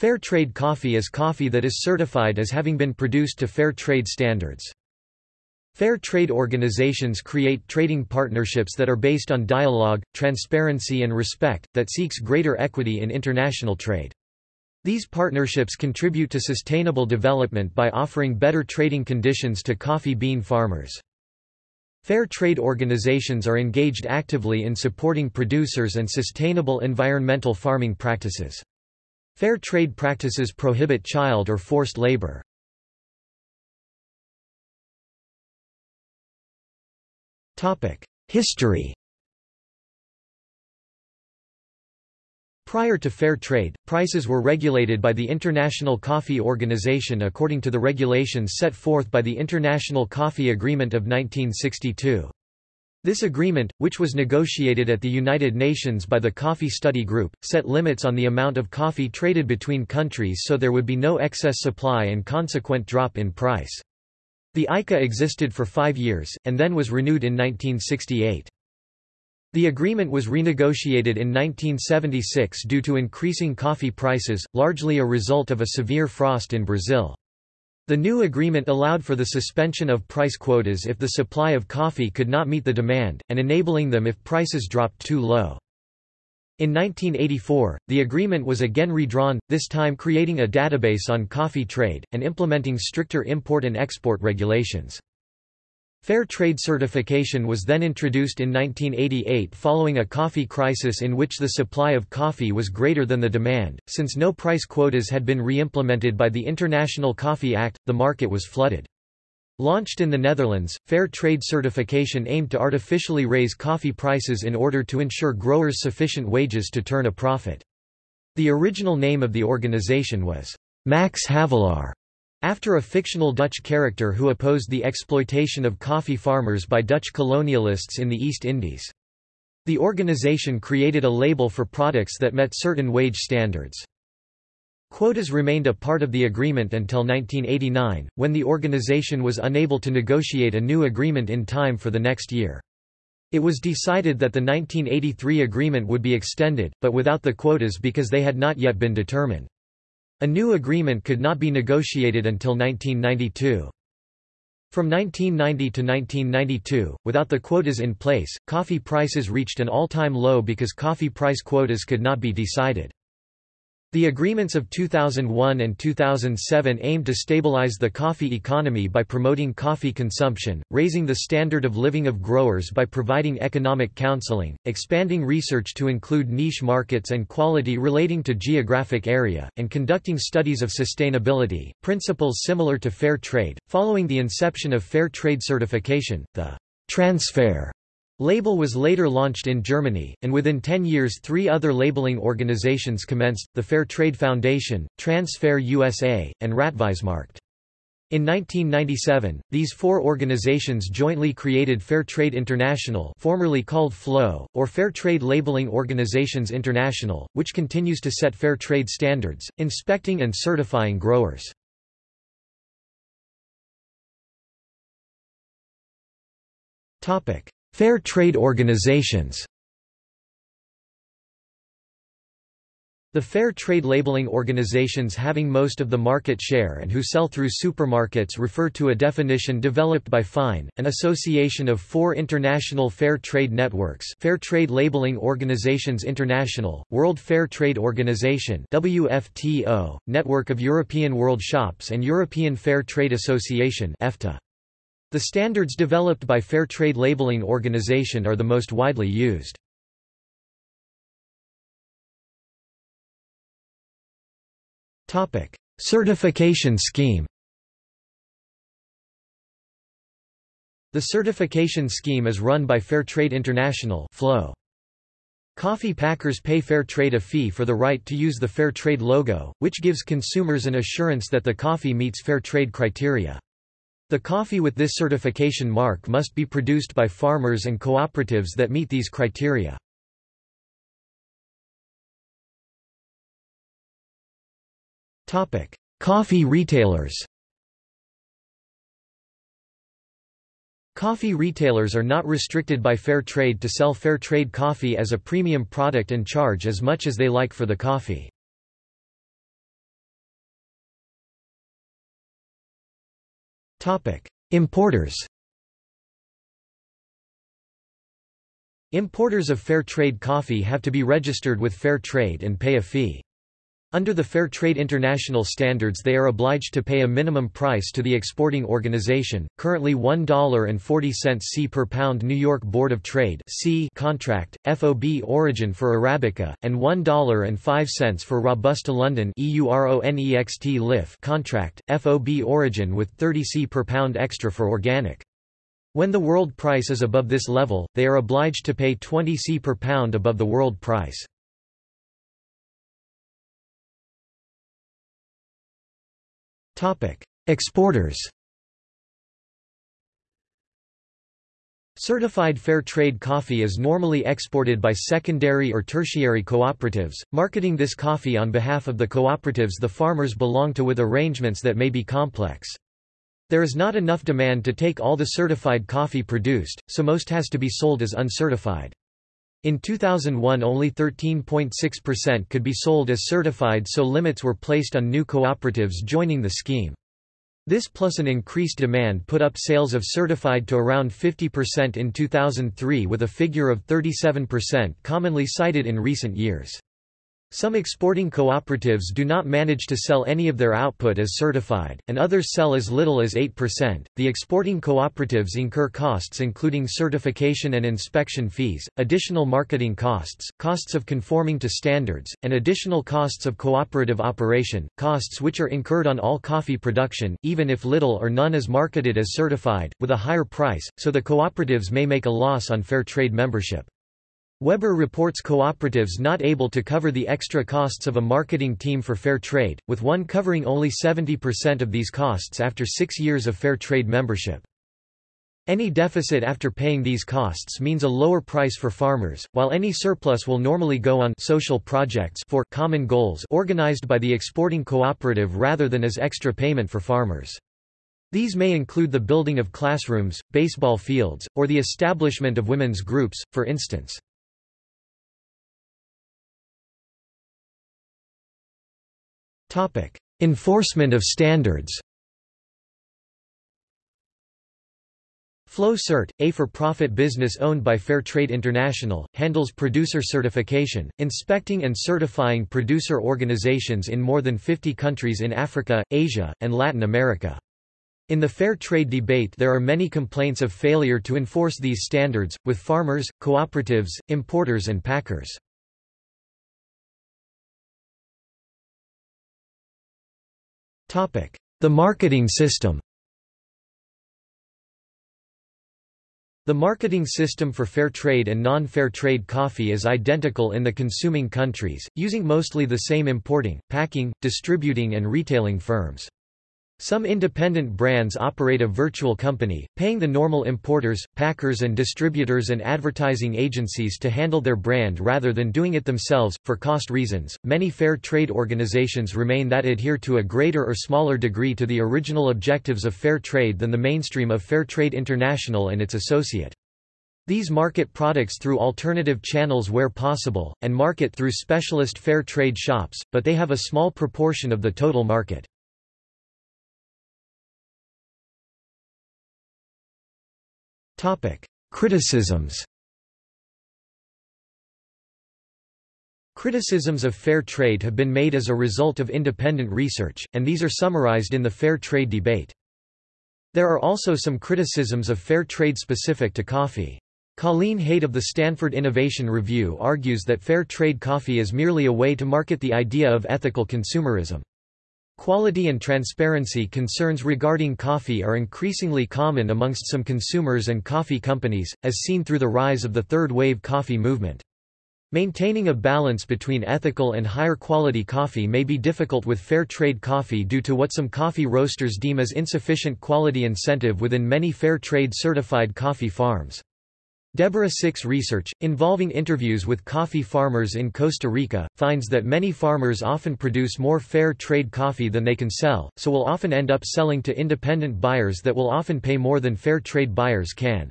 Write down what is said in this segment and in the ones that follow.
Fair trade coffee is coffee that is certified as having been produced to fair trade standards. Fair trade organizations create trading partnerships that are based on dialogue, transparency and respect, that seeks greater equity in international trade. These partnerships contribute to sustainable development by offering better trading conditions to coffee bean farmers. Fair trade organizations are engaged actively in supporting producers and sustainable environmental farming practices. Fair trade practices prohibit child or forced labor. History Prior to fair trade, prices were regulated by the International Coffee Organization according to the regulations set forth by the International Coffee Agreement of 1962. This agreement, which was negotiated at the United Nations by the Coffee Study Group, set limits on the amount of coffee traded between countries so there would be no excess supply and consequent drop in price. The ICA existed for five years, and then was renewed in 1968. The agreement was renegotiated in 1976 due to increasing coffee prices, largely a result of a severe frost in Brazil. The new agreement allowed for the suspension of price quotas if the supply of coffee could not meet the demand, and enabling them if prices dropped too low. In 1984, the agreement was again redrawn, this time creating a database on coffee trade, and implementing stricter import and export regulations. Fair trade certification was then introduced in 1988 following a coffee crisis in which the supply of coffee was greater than the demand. Since no price quotas had been re-implemented by the International Coffee Act, the market was flooded. Launched in the Netherlands, fair trade certification aimed to artificially raise coffee prices in order to ensure growers sufficient wages to turn a profit. The original name of the organization was Max Havelaar, after a fictional Dutch character who opposed the exploitation of coffee farmers by Dutch colonialists in the East Indies. The organization created a label for products that met certain wage standards. Quotas remained a part of the agreement until 1989, when the organization was unable to negotiate a new agreement in time for the next year. It was decided that the 1983 agreement would be extended, but without the quotas because they had not yet been determined. A new agreement could not be negotiated until 1992. From 1990 to 1992, without the quotas in place, coffee prices reached an all-time low because coffee price quotas could not be decided. The agreements of 2001 and 2007 aimed to stabilize the coffee economy by promoting coffee consumption, raising the standard of living of growers by providing economic counseling, expanding research to include niche markets and quality relating to geographic area, and conducting studies of sustainability, principles similar to fair trade. Following the inception of fair trade certification, the Transfair Label was later launched in Germany, and within 10 years three other labeling organizations commenced, the Fair Trade Foundation, Transfair USA, and Rättvisemärkt. In 1997, these four organizations jointly created Fair Trade International formerly called FLO, or Fair Trade Labeling Organizations International, which continues to set fair trade standards, inspecting and certifying growers. Topic. Fair trade organizations The fair trade labeling organizations having most of the market share and who sell through supermarkets refer to a definition developed by FINE, an association of four international fair trade networks Fair Trade Labeling Organizations International, World Fair Trade Organization WFTO, Network of European World Shops and European Fair Trade Association EFTA. The standards developed by Fair Trade Labeling Organization are the most widely used. Certification scheme The certification scheme is run by Fair Trade International. Coffee packers pay Fair Trade a fee for the right to use the Fair Trade logo, which gives consumers an assurance that the coffee meets Fair Trade criteria. The coffee with this certification mark must be produced by farmers and cooperatives that meet these criteria. Coffee retailers Coffee retailers are not restricted by fair trade to sell fair trade coffee as a premium product and charge as much as they like for the coffee. Importers Importers of fair trade coffee have to be registered with Fair Trade and pay a fee. Under the Fair Trade International standards they are obliged to pay a minimum price to the exporting organization, currently $1.40 C per pound New York Board of Trade C contract, FOB origin for Arabica, and $1.05 for Robusta London EURONEXT contract, FOB origin with 30 C per pound extra for organic. When the world price is above this level, they are obliged to pay 20 C per pound above the world price. Exporters Certified fair trade coffee is normally exported by secondary or tertiary cooperatives, marketing this coffee on behalf of the cooperatives the farmers belong to with arrangements that may be complex. There is not enough demand to take all the certified coffee produced, so most has to be sold as uncertified. In 2001 only 13.6% could be sold as certified so limits were placed on new cooperatives joining the scheme. This plus an increased demand put up sales of certified to around 50% in 2003 with a figure of 37% commonly cited in recent years. Some exporting cooperatives do not manage to sell any of their output as certified, and others sell as little as 8%. The exporting cooperatives incur costs including certification and inspection fees, additional marketing costs, costs of conforming to standards, and additional costs of cooperative operation, costs which are incurred on all coffee production, even if little or none is marketed as certified, with a higher price, so the cooperatives may make a loss on fair trade membership. Weber reports cooperatives not able to cover the extra costs of a marketing team for fair trade, with one covering only 70% of these costs after six years of fair trade membership. Any deficit after paying these costs means a lower price for farmers, while any surplus will normally go on social projects for common goals organized by the exporting cooperative rather than as extra payment for farmers. These may include the building of classrooms, baseball fields, or the establishment of women's groups, for instance. Enforcement of standards. FLOCERT, a for-profit business owned by Fair Trade International, handles producer certification, inspecting and certifying producer organizations in more than 50 countries in Africa, Asia, and Latin America. In the fair trade debate there are many complaints of failure to enforce these standards, with farmers, cooperatives, importers and packers. The marketing system The marketing system for fair trade and non-fair trade coffee is identical in the consuming countries, using mostly the same importing, packing, distributing and retailing firms. Some independent brands operate a virtual company, paying the normal importers, packers and distributors and advertising agencies to handle their brand rather than doing it themselves. For cost reasons, many fair trade organizations remain that adhere to a greater or smaller degree to the original objectives of fair trade than the mainstream of Fair Trade International and its associate. These market products through alternative channels where possible, and market through specialist fair trade shops, but they have a small proportion of the total market. Criticisms Criticisms of fair trade have been made as a result of independent research, and these are summarized in the fair trade debate. There are also some criticisms of fair trade specific to coffee. Colleen Haight of the Stanford Innovation Review argues that fair trade coffee is merely a way to market the idea of ethical consumerism. Quality and transparency concerns regarding coffee are increasingly common amongst some consumers and coffee companies, as seen through the rise of the third-wave coffee movement. Maintaining a balance between ethical and higher quality coffee may be difficult with fair trade coffee due to what some coffee roasters deem as insufficient quality incentive within many fair trade certified coffee farms. Deborah Sick's research, involving interviews with coffee farmers in Costa Rica, finds that many farmers often produce more fair trade coffee than they can sell, so will often end up selling to independent buyers that will often pay more than fair trade buyers can.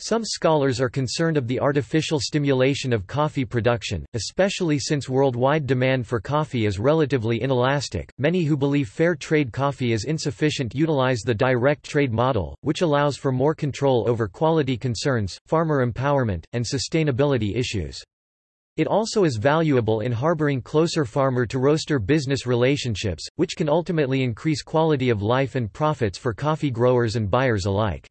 Some scholars are concerned of the artificial stimulation of coffee production, especially since worldwide demand for coffee is relatively inelastic. Many who believe fair trade coffee is insufficient utilize the direct trade model, which allows for more control over quality concerns, farmer empowerment, and sustainability issues. It also is valuable in harboring closer farmer-to-roaster business relationships, which can ultimately increase quality of life and profits for coffee growers and buyers alike.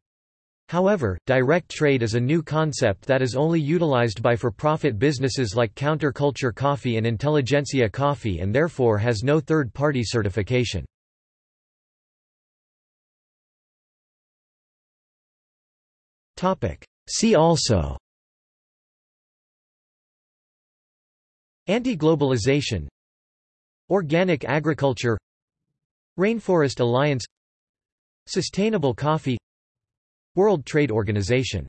However, direct trade is a new concept that is only utilized by for-profit businesses like Counterculture Coffee and Intelligentsia Coffee and therefore has no third-party certification. See also Anti-globalization Organic agriculture Rainforest Alliance Sustainable coffee World Trade Organization